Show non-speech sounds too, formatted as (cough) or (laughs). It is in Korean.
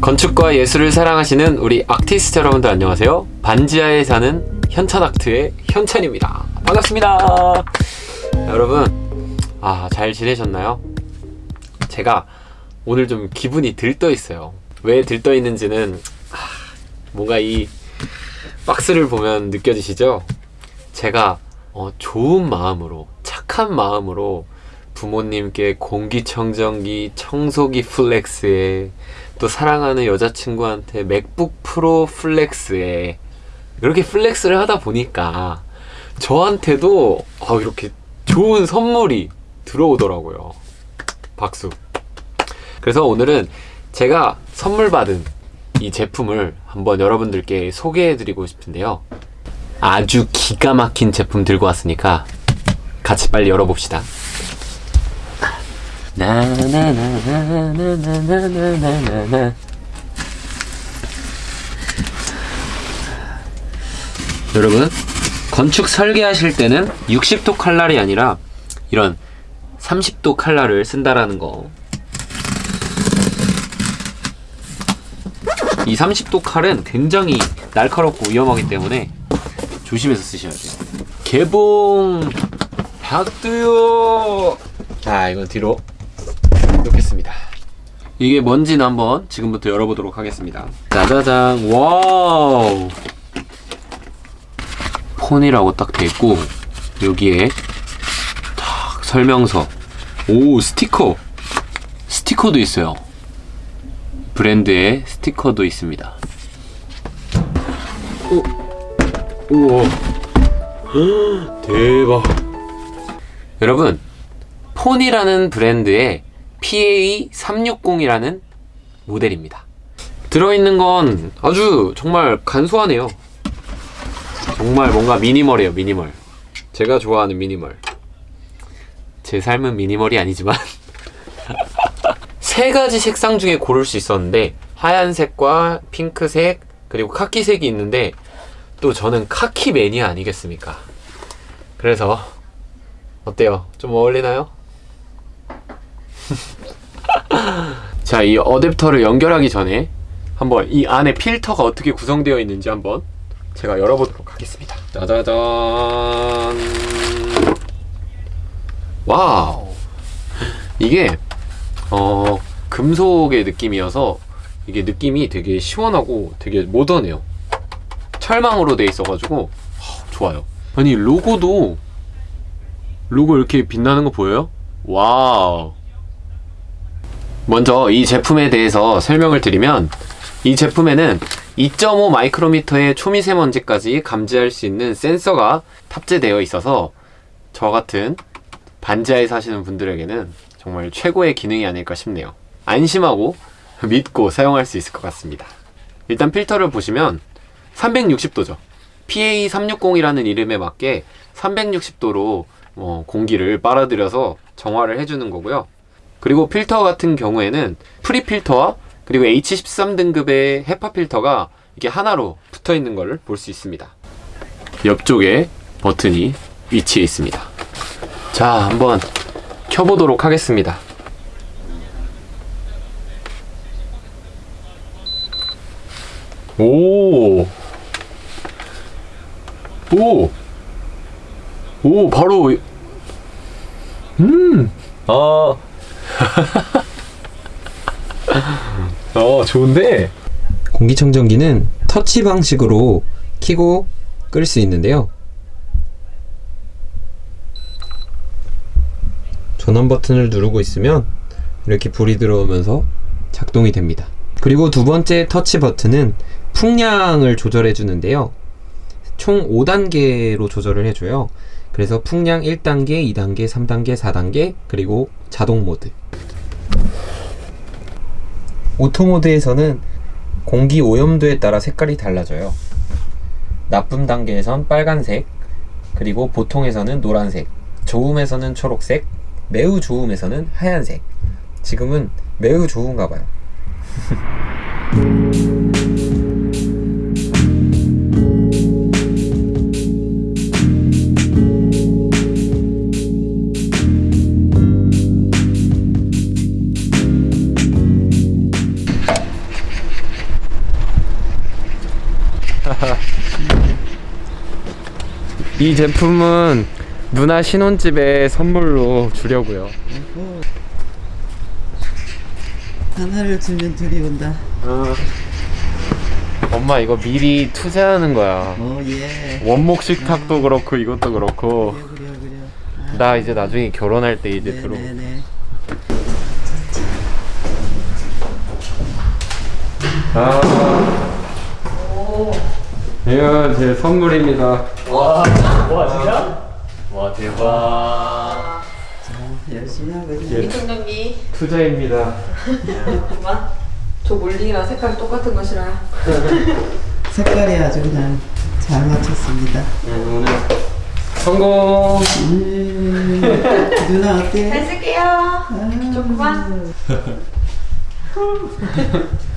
건축과 예술을 사랑하시는 우리 아티스트 여러분들 안녕하세요. 반지하에 사는 현찬아트의 현찬입니다. 반갑습니다. 여러분, 아, 잘 지내셨나요? 제가 오늘 좀 기분이 들떠 있어요. 왜 들떠 있는지는 아, 뭔가 이 박스를 보면 느껴지시죠? 제가 어, 좋은 마음으로, 착한 마음으로 부모님께 공기청정기, 청소기 플렉스에 또 사랑하는 여자친구한테 맥북 프로 flex에 이렇게 flex를 하다 보니까 저한테도 아, 이렇게 좋은 선물이 들어오더라고요. 박수. 그래서 오늘은 제가 선물 받은 이 제품을 한번 여러분들께 소개해 드리고 싶은데요. 아주 기가 막힌 제품 들고 왔으니까 같이 빨리 열어봅시다. 나나나나나나나나나 여러분 건축 설계하실 때는 60도 칼날이 아니라 이런 30도 칼날을 쓴다라는 거. 이 30도 칼은 굉장히 날카롭고 위험하기 때문에 조심해서 쓰셔야 돼요. 개봉 박두요. 자, 이건 뒤로 놓겠습니다. 이게 뭔지는 한번 지금부터 열어보도록 하겠습니다. 짜자잔, wow. 폰이라고 딱 돼 있고 여기에 딱 설명서. 오, 스티커. 스티커도 있어요. 브랜드의 스티커도 있습니다. 오, 우와. (gasps) 대박. 여러분, 폰이라는 브랜드의 PA360이라는 모델입니다. 들어있는 건 아주 정말 간소하네요. 정말 뭔가 미니멀이에요, 미니멀. 제가 좋아하는 미니멀. 제 삶은 미니멀이 아니지만 (laughs) 세 가지 색상 중에 고를 수 있었는데 하얀색과 핑크색 그리고 카키색이 있는데 또 저는 카키 매니아 아니겠습니까? 그래서 어때요? 좀 어울리나요? 자, 이 어댑터를 연결하기 전에 한번 이 안에 필터가 어떻게 구성되어 있는지 한번 제가 열어보도록 하겠습니다. 짜자잔. wow. 이게 어 금속의 느낌이어서 이게 느낌이 되게 시원하고 되게 모던해요. 철망으로 돼 있어가지고 하, 좋아요. 아니 로고도 로고 이렇게 빛나는 거 보여요? wow. 먼저 이 제품에 대해서 설명을 드리면 이 제품에는 2.5 마이크로미터의 초미세먼지까지 감지할 수 있는 센서가 탑재되어 있어서 저 같은 반지하에 사시는 분들에게는 정말 최고의 기능이 아닐까 싶네요. 안심하고 믿고 사용할 수 있을 것 같습니다. 일단 필터를 보시면 360도죠. PA360이라는 이름에 맞게 360도로 어, 공기를 빨아들여서 정화를 해주는 거고요. 그리고 필터 같은 경우에는 pre 필터와 그리고 H13 등급의 HEPA 필터가 이게 하나로 붙어 있는 걸 볼 수 있습니다. 옆쪽에 버튼이 위치해 있습니다. 자, 한번 켜보도록 하겠습니다. 오, 오, 오, 바로, 음, 아, 어, 좋은데? 공기청정기는 터치 방식으로 키고 끌 수 있는데요. 전원 버튼을 누르고 있으면 이렇게 불이 들어오면서 작동이 됩니다. 그리고 두 번째 터치 버튼은 풍량을 조절해 주는데요. 총 5단계로 조절을 해줘요. 그래서 풍량 1단계, 2단계, 3단계, 4단계, 그리고 자동 모드. auto mode에서는 공기 오염도에 따라 색깔이 달라져요. 나쁨 단계에선 빨간색, 그리고 보통에서는 노란색, 좋음에서는 초록색, 매우 좋음에서는 하얀색. 지금은 매우 좋은가 봐요. (laughs) 이 제품은 누나 신혼집에 선물로 주려고요. 하나를 주면 둘이 온다. 엄마 이거 미리 투자하는 거야. 어, 예. 원목 식탁도 그렇고 이것도 그렇고 그래, 그래, 그래. 나 이제 나중에 결혼할 때 이제 들어. 네네네. 아. 이건 제 선물입니다. 와 진짜? 와 대박. 열심히 하거든. 예. 이통령님 투자입니다. 잠깐만 저 몰링이랑 색깔이 똑같은 것이라 (laughs) 색깔이 아주 그냥 잘 맞췄습니다. 네, 오늘 성공. 음, 누나 어때? 잘 쓸게요 조금만 (laughs)